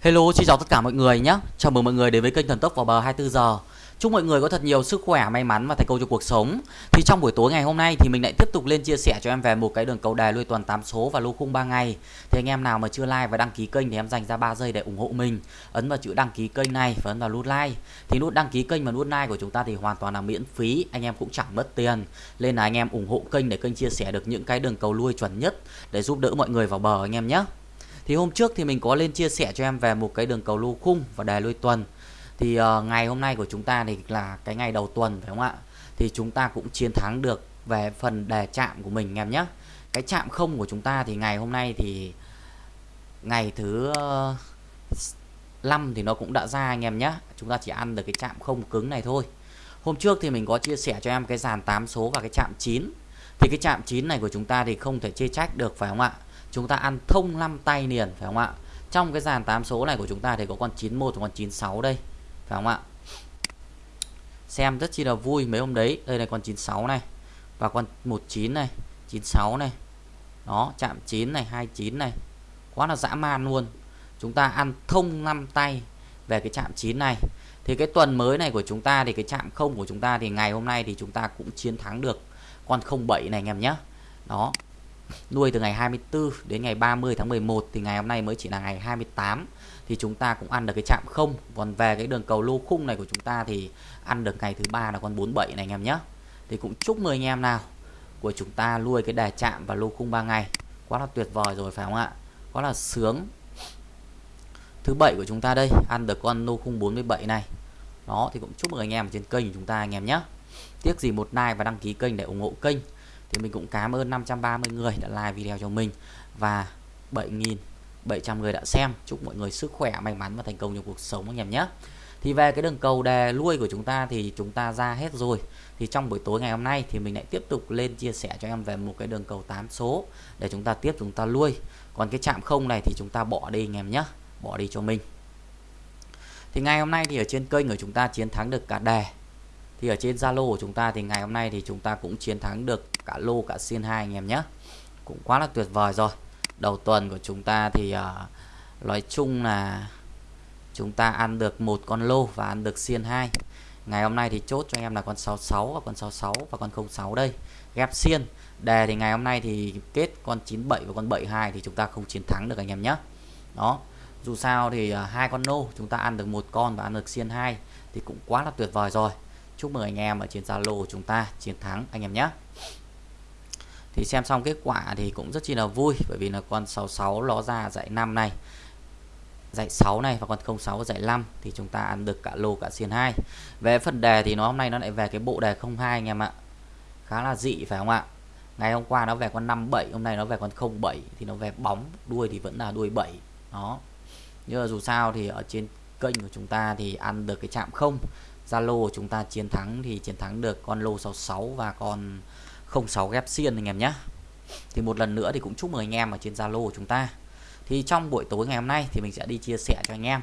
Hello, xin chào tất cả mọi người nhé. Chào mừng mọi người đến với kênh Thần Tốc vào bờ 24 giờ. Chúc mọi người có thật nhiều sức khỏe, may mắn và thành công trong cuộc sống. Thì trong buổi tối ngày hôm nay thì mình lại tiếp tục lên chia sẻ cho em về một cái đường cầu đề lui tuần 8 số và lô khung 3 ngày. Thì anh em nào mà chưa like và đăng ký kênh thì em dành ra 3 giây để ủng hộ mình. Ấn vào chữ đăng ký kênh này và ấn vào nút like. Thì nút đăng ký kênh và nút like của chúng ta thì hoàn toàn là miễn phí, anh em cũng chẳng mất tiền. Nên là anh em ủng hộ kênh để kênh chia sẻ được những cái đường cầu lui chuẩn nhất để giúp đỡ mọi người vào bờ anh em nhé. Thì hôm trước thì mình có lên chia sẻ cho em về một cái đường cầu lô khung và đề lui tuần. Thì uh, ngày hôm nay của chúng ta thì là cái ngày đầu tuần phải không ạ? Thì chúng ta cũng chiến thắng được về phần đề chạm của mình em nhé. Cái chạm không của chúng ta thì ngày hôm nay thì ngày thứ ờ, uh, 5 thì nó cũng đã ra anh em nhé. Chúng ta chỉ ăn được cái chạm không cứng này thôi. Hôm trước thì mình có chia sẻ cho em cái dàn 8 số và cái chạm 9. Thì cái chạm 9 này của chúng ta thì không thể chê trách được phải không ạ? Chúng ta ăn thông 5 tay liền, phải không ạ? Trong cái dàn 8 số này của chúng ta thì có con 91 và con 96 đây, phải không ạ? Xem rất chi là vui mấy hôm đấy. Đây là con 96 này và con 19 này 96 này. Đó, chạm 9 này 29 này. Quá là dã man luôn. Chúng ta ăn thông 5 tay về cái chạm 9 này. Thì cái tuần mới này của chúng ta thì cái chạm không của chúng ta thì ngày hôm nay thì chúng ta cũng chiến thắng được con 07 này, anh em nhé. Đó nuôi từ ngày 24 đến ngày 30 tháng 11 thì ngày hôm nay mới chỉ là ngày 28 thì chúng ta cũng ăn được cái chạm không. Còn về cái đường cầu lô khung này của chúng ta thì ăn được ngày thứ ba là con 47 này anh em nhé. Thì cũng chúc mừng anh em nào của chúng ta nuôi cái đề chạm và lô khung 3 ngày. Quá là tuyệt vời rồi phải không ạ? Quá là sướng. Thứ bảy của chúng ta đây, ăn được con lô khung 47 này. Đó, thì cũng chúc mừng anh em trên kênh của chúng ta anh em nhé. Tiếc gì một like và đăng ký kênh để ủng hộ kênh thì mình cũng cảm ơn 530 người đã like video cho mình và 7.700 người đã xem. Chúc mọi người sức khỏe, may mắn và thành công trong cuộc sống anh em nhé. Thì về cái đường cầu đề lui của chúng ta thì chúng ta ra hết rồi. Thì trong buổi tối ngày hôm nay thì mình lại tiếp tục lên chia sẻ cho em về một cái đường cầu 8 số để chúng ta tiếp chúng ta lui còn cái chạm không này thì chúng ta bỏ đi anh em nhé, bỏ đi cho mình. Thì ngày hôm nay thì ở trên kênh của chúng ta chiến thắng được cả đề. Thì ở trên Zalo của chúng ta thì ngày hôm nay thì chúng ta cũng chiến thắng được cả lô cả xiên hai anh em nhé. Cũng quá là tuyệt vời rồi. Đầu tuần của chúng ta thì uh, nói chung là chúng ta ăn được một con lô và ăn được xiên hai. Ngày hôm nay thì chốt cho anh em là con 66 và con 66 và con 06 đây. Ghép xiên. Đề thì ngày hôm nay thì kết con 97 và con 72 thì chúng ta không chiến thắng được anh em nhé. Đó. Dù sao thì uh, hai con lô chúng ta ăn được một con và ăn được xiên hai thì cũng quá là tuyệt vời rồi. Chúc mừng anh em ở trên Zalo của chúng ta chiến thắng anh em nhé thì xem xong kết quả thì cũng rất chi là vui, bởi vì là con 66 nó ra dạy 5 này dạy 6 này và con 06 dạy 5 thì chúng ta ăn được cả lô cả xiên 2 về phần đề thì nó hôm nay nó lại về cái bộ đề 02 anh em ạ. Khá là dị, phải không ạ? Ngày hôm qua nó về con 57 hôm nay nó về con 07 thì nó về bóng, đuôi thì vẫn là đuôi 7 đó. Nhưng mà dù sao thì ở trên kênh của chúng ta thì ăn được cái chạm không. Zalo chúng ta chiến thắng thì chiến thắng được con lô 66 và con 06 ghép xiên anh em nhé. Thì một lần nữa thì cũng chúc mừng anh em ở trên Zalo của chúng ta. Thì trong buổi tối ngày hôm nay thì mình sẽ đi chia sẻ cho anh em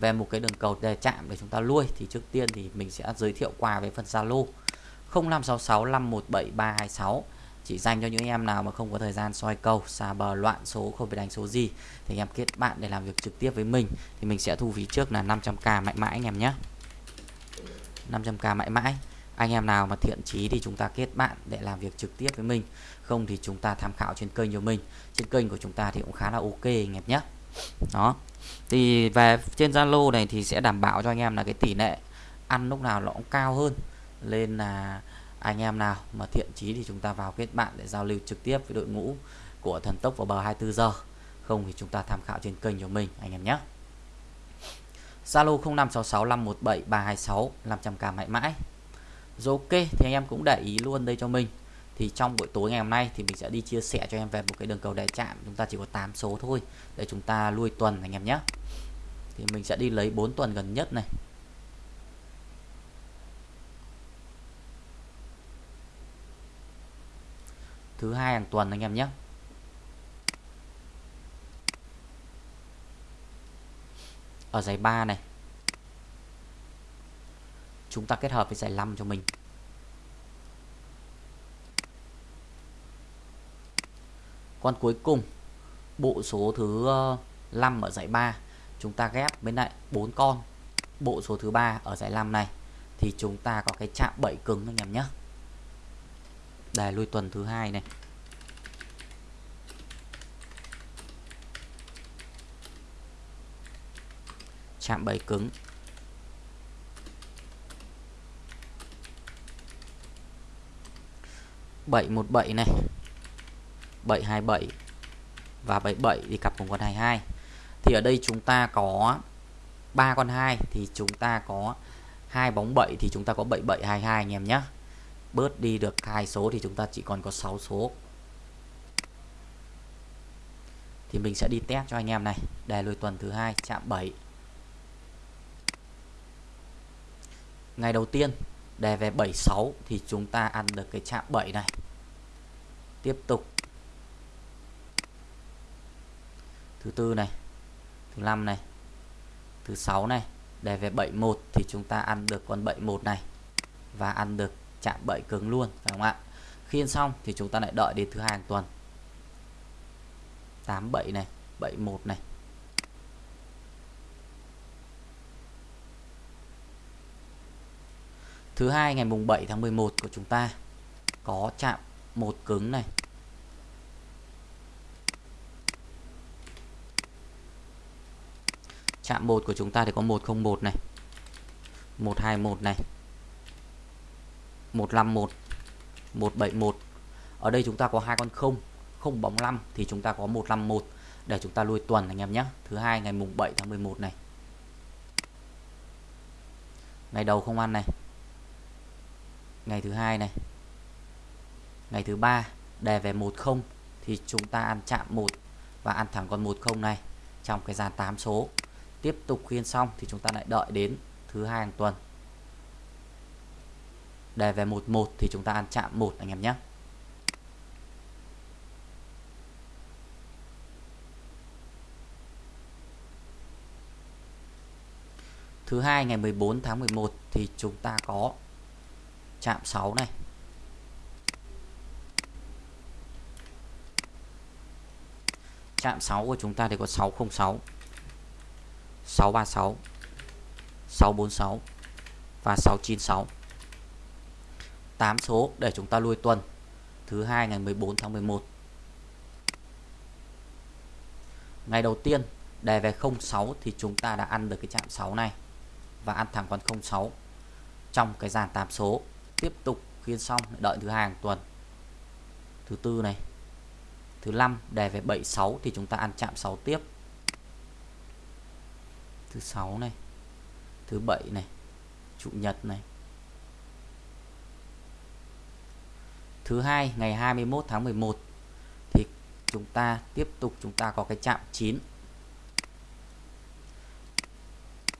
về một cái đường cầu đề chạm để chúng ta lui. Thì trước tiên thì mình sẽ giới thiệu qua với phần Zalo. 0566 517 326 chỉ dành cho những anh em nào mà không có thời gian soi cầu xa bờ, loạn số, không phải đánh số gì, thì anh em kết bạn để làm việc trực tiếp với mình. Thì mình sẽ thu phí trước là 500k mãi mãi anh em nhé. 500k mãi mãi anh em nào mà thiện chí thì chúng ta kết bạn để làm việc trực tiếp với mình. Không thì chúng ta tham khảo trên kênh của mình. Trên kênh của chúng ta thì cũng khá là ok, anh em nhé. Đó. Thì về trên Zalo này thì sẽ đảm bảo cho anh em là cái tỷ lệ ăn lúc nào nó cũng cao hơn. Nên là anh em nào mà thiện chí thì chúng ta vào kết bạn để giao lưu trực tiếp với đội ngũ của thần tốc vào bờ 24 giờ. Không thì chúng ta tham khảo trên kênh của mình, anh em nhé. Zalo 0566517326 500k mãi mãi rồi ok, thì anh em cũng để ý luôn đây cho mình. Thì trong buổi tối ngày hôm nay thì mình sẽ đi chia sẻ cho em về một cái đường cầu đại chạm. Chúng ta chỉ có 8 số thôi, để chúng ta lui tuần anh em nhé. Thì mình sẽ đi lấy 4 tuần gần nhất này. Thứ hai hàng tuần anh em nhé. Ở giày 3 này chúng ta kết hợp với giải 5 cho mình. Con cuối cùng, bộ số thứ ờ, 5 ở giải 3 chúng ta ghép bên lại 4 con. Bộ số thứ 3 ở giải 5 này, thì chúng ta có cái chạm 7 cứng anh em nhé. Đề lui tuần thứ hai này. Chạm 7 cứng. Bảy một bảy này. bảy hai bảy và 77 thì cặp cùng con hai hai. Thì ở đây chúng ta có ba con 2 thì chúng ta có hai bóng 7 thì chúng ta có 7722 anh em nhé. Bớt đi được hai số thì chúng ta chỉ còn có 6 số. Thì mình sẽ đi test cho anh em này. Đề lùi tuần thứ hai, chạm 7 ngày đầu tiên đề về 76 thì chúng ta ăn được cái chạm 7 này tiếp tục. Thứ tư này, thứ năm này, thứ sáu này. Để về 71 thì chúng ta ăn được con 71 này và ăn được chạm bẫy cứng luôn, phải không ạ? Khi ăn xong thì chúng ta lại đợi đến thứ hai hàng tuần. 87 này 71 này. Thứ hai ngày mùng 7 tháng 11 của chúng ta có chạm một cứng này. Chạm một của chúng ta thì có 101 này. 121 này. 151 171 ở đây chúng ta có hai con không. Không bóng 5 thì chúng ta có 151 để chúng ta lui tuần anh em nhé. Thứ hai ngày mùng 7 tháng 11 này. Ngày đầu không ăn này. Ngày thứ hai này ngày thứ ba, đề về 10 thì chúng ta ăn chạm 1 và ăn thẳng con 10 này, trong cái dàn 8 số. Tiếp tục khuyên xong thì chúng ta lại đợi đến thứ hai hàng tuần. Đề về 11 thì chúng ta ăn chạm 1 anh em nhé. Thứ hai, ngày 14 tháng 11 thì chúng ta có chạm 6 này. Chạm 6 của chúng ta thì có 606. 636 646 và 696 8 số để chúng ta lui tuần, thứ hai ngày 14 tháng 11 ngày đầu tiên, đề về 06 thì chúng ta đã ăn được cái chạm 6 này và ăn thẳng con 06 trong cái dàn 8 số. Tiếp tục khiên xong, đợi thứ hai hàng tuần. Thứ tư này thứ 5 đề về 76 thì chúng ta ăn chạm 6 tiếp. Thứ 6 này, thứ 7 này, chủ nhật này. Thứ hai, ngày 21 tháng 11 thì chúng ta tiếp tục chúng ta có cái chạm 9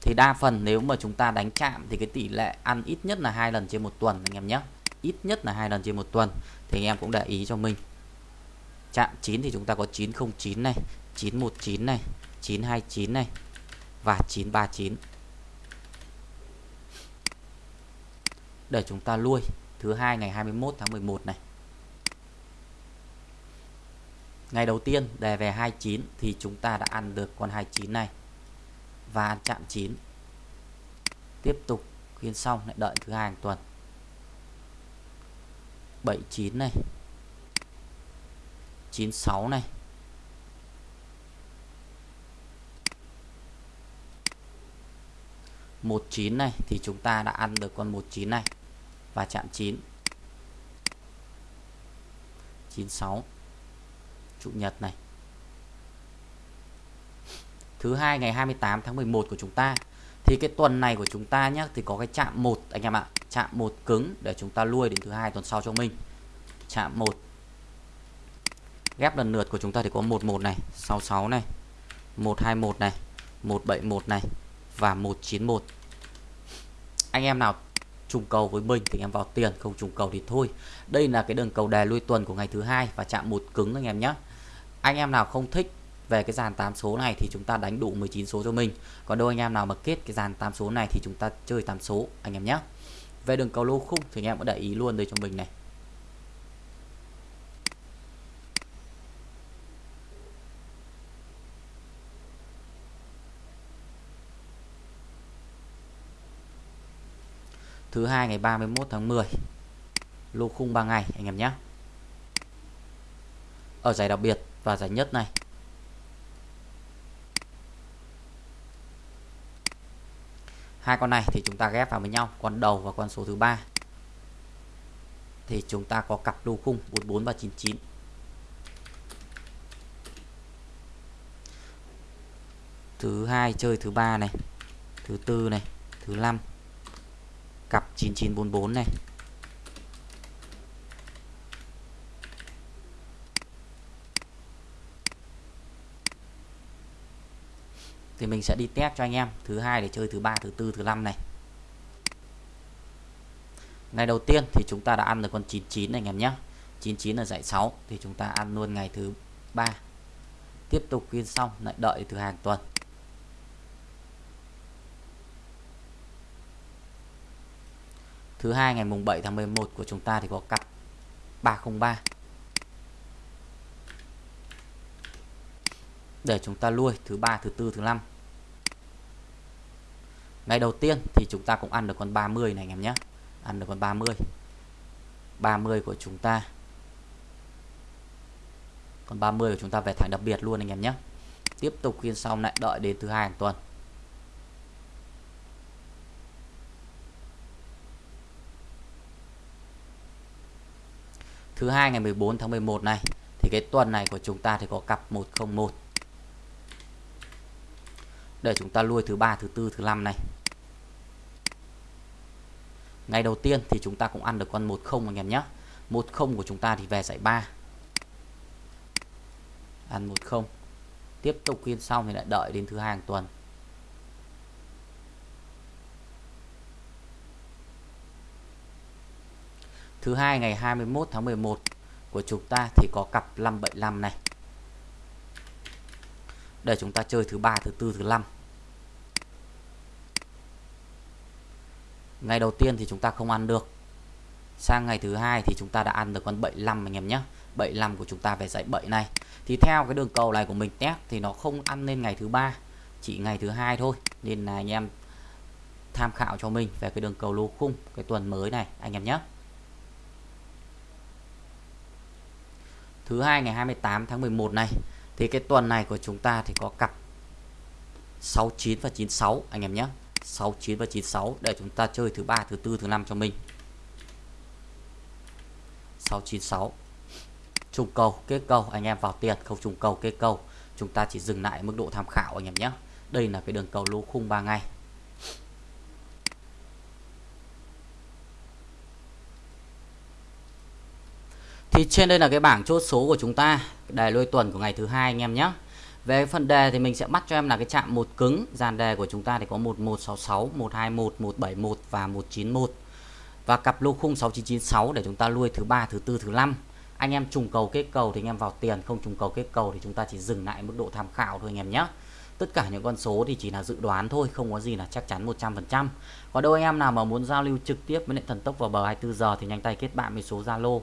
thì đa phần nếu mà chúng ta đánh chạm thì cái tỷ lệ ăn ít nhất là hai lần trên một tuần, anh em nhé. Ít nhất là hai lần trên một tuần thì anh em cũng để ý cho mình chạm 9 thì chúng ta có 909 này 919 này 929 này và 939 để chúng ta lui, thứ hai ngày 21 tháng 11 này. Ngày đầu tiên đề về 29 thì chúng ta đã ăn được con 29 này và ăn chạm 9 tiếp tục khuyên xong lại đợi thứ hai hàng tuần. 79 này. 96 này. 19 này thì chúng ta đã ăn được con 19 này và chạm 9 96 Chủ nhật này. Thứ hai, ngày 28 tháng 11 của chúng ta. Thì cái tuần này của chúng ta nhé Thì có cái chạm một, anh em ạ, Chạm một cứng để chúng ta lui đến thứ hai tuần sau cho mình. Chạm một. Ghép lần lượt của chúng ta thì có 11 này 66 này 121 này 171 này và 191 anh em nào trùng cầu với mình thì anh em vào tiền, không trùng cầu thì thôi. Đây là cái đường cầu đề lui tuần của ngày thứ hai và chạm một cứng anh em nhé anh em nào không thích về cái dàn 8 số này thì chúng ta đánh đủ 19 số cho mình. Còn đâu anh em nào mà kết cái dàn 8 số này thì chúng ta chơi 8 số anh em nhé về đường cầu lô khung thì anh em có để ý luôn đây cho mình này. Thứ hai ngày 31 tháng 10 lô khung 3 ngày, anh em nhé. Ở giải đặc biệt và giải nhất này. Hai con này thì chúng ta ghép vào với nhau, con đầu và con số thứ ba. Thì chúng ta có cặp lô khung 44 và 99 thứ hai chơi thứ ba này, thứ tư này, thứ năm cặp 9944 này. Thì mình sẽ đi test cho anh em, thứ hai để chơi, thứ ba, thứ tư, thứ năm này. Ngày đầu tiên thì chúng ta đã ăn được con 99 này anh em nhé 99 là giải 6 thì chúng ta ăn luôn ngày thứ ba. Tiếp tục phiên xong, lại đợi thứ hàng tuần. Thứ hai, ngày mùng 7 tháng 11 của chúng ta thì có cặp 303 để chúng ta lui, thứ ba, thứ tư, thứ năm. Ngày đầu tiên thì chúng ta cũng ăn được con 30 này anh em nhé. Ăn được con 30 30 của chúng ta. Còn 30 của chúng ta về thẳng đặc biệt luôn anh em nhé. Tiếp tục phiên sau, lại đợi đến thứ hai hàng tuần. Thứ hai ngày 14 tháng 11 này, thì cái tuần này của chúng ta thì có cặp 101 để chúng ta lui thứ ba, thứ tư, thứ năm này. Ngày đầu tiên thì chúng ta cũng ăn được con 10 anh em nhé 10 của chúng ta thì về giải 3 ăn 10 tiếp tục phiên xong thì lại đợi đến thứ hai hàng tuần. Thứ hai, ngày 21 tháng 11 của chúng ta thì có cặp 575 này. Để chúng ta chơi thứ ba, thứ tư, thứ năm. Ngày đầu tiên thì chúng ta không ăn được. Sang ngày thứ hai thì chúng ta đã ăn được con 75 anh em nhé. 75 của chúng ta về dãy 7 này. Thì theo cái đường cầu này của mình test thì nó không ăn lên ngày thứ ba, chỉ ngày thứ hai thôi. Nên là anh em tham khảo cho mình về cái đường cầu lô khung, cái tuần mới này, anh em nhé. Thứ hai ngày 28 tháng 11 này, thì cái tuần này của chúng ta thì có cặp 69 và 96 anh em nhé. 69 và 96 để chúng ta chơi thứ ba, thứ tư, thứ năm cho mình. 696 trùng cầu, kết cầu, anh em vào tiền, không trùng cầu, kết cầu. Chúng ta chỉ dừng lại mức độ tham khảo, anh em nhé. Đây là cái đường cầu lỗ khung 3 ngày. Thì trên đây là cái bảng chốt số của chúng ta, đề lôi tuần của ngày thứ hai anh em nhé. Về phần đề thì mình sẽ bắt cho em là cái chạm một cứng, dàn đề của chúng ta thì có 1166 121 171 và 191 và cặp lô khung 6996 để chúng ta lui thứ ba, thứ tư, thứ năm. Anh em trùng cầu kết cầu thì anh em vào tiền, không trùng cầu kết cầu thì chúng ta chỉ dừng lại mức độ tham khảo thôi anh em nhé. Tất cả những con số thì chỉ là dự đoán thôi, không có gì là chắc chắn 100% có đâu anh em nào mà muốn giao lưu trực tiếp với lại thần tốc vào bờ 24 giờ thì nhanh tay kết bạn với số Zalo.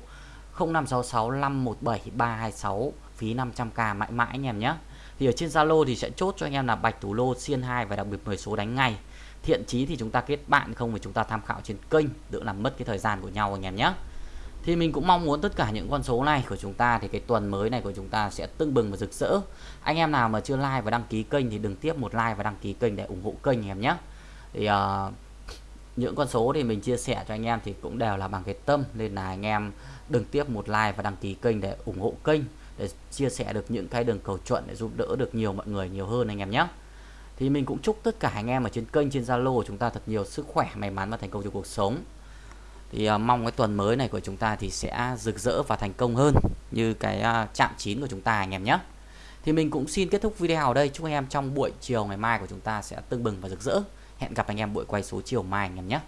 0566 517 326 phí 500k mãi mãi anh em nhé. Thì ở trên Zalo thì sẽ chốt cho anh em là bạch thủ lô xiên 2 và đặc biệt 10 số đánh ngay. Thiện chí thì chúng ta kết bạn không thì chúng ta tham khảo trên kênh đỡ làm mất cái thời gian của nhau anh em nhé. Thì mình cũng mong muốn tất cả những con số này của chúng ta thì cái tuần mới này của chúng ta sẽ tưng bừng và rực rỡ. Anh em nào mà chưa like và đăng ký kênh thì đừng tiếp một like và đăng ký kênh để ủng hộ kênh anh em nhé. Thì uh, những con số thì mình chia sẻ cho anh em thì cũng đều là bằng cái tâm. Nên là anh em đừng tiếp một like và đăng ký kênh để ủng hộ kênh để chia sẻ được những cái đường cầu chuẩn để giúp đỡ được nhiều mọi người nhiều hơn anh em nhé. Thì mình cũng chúc tất cả anh em ở trên kênh trên Zalo của chúng ta thật nhiều sức khỏe may mắn và thành công trong cuộc sống. Thì uh, mong cái tuần mới này của chúng ta thì sẽ rực rỡ và thành công hơn như cái uh, chạm chín của chúng ta anh em nhé. Thì mình cũng xin kết thúc video ở đây. Chúc anh em trong buổi chiều ngày mai của chúng ta sẽ tưng bừng và rực rỡ hẹn gặp anh em buổi quay số chiều mai anh em nhé.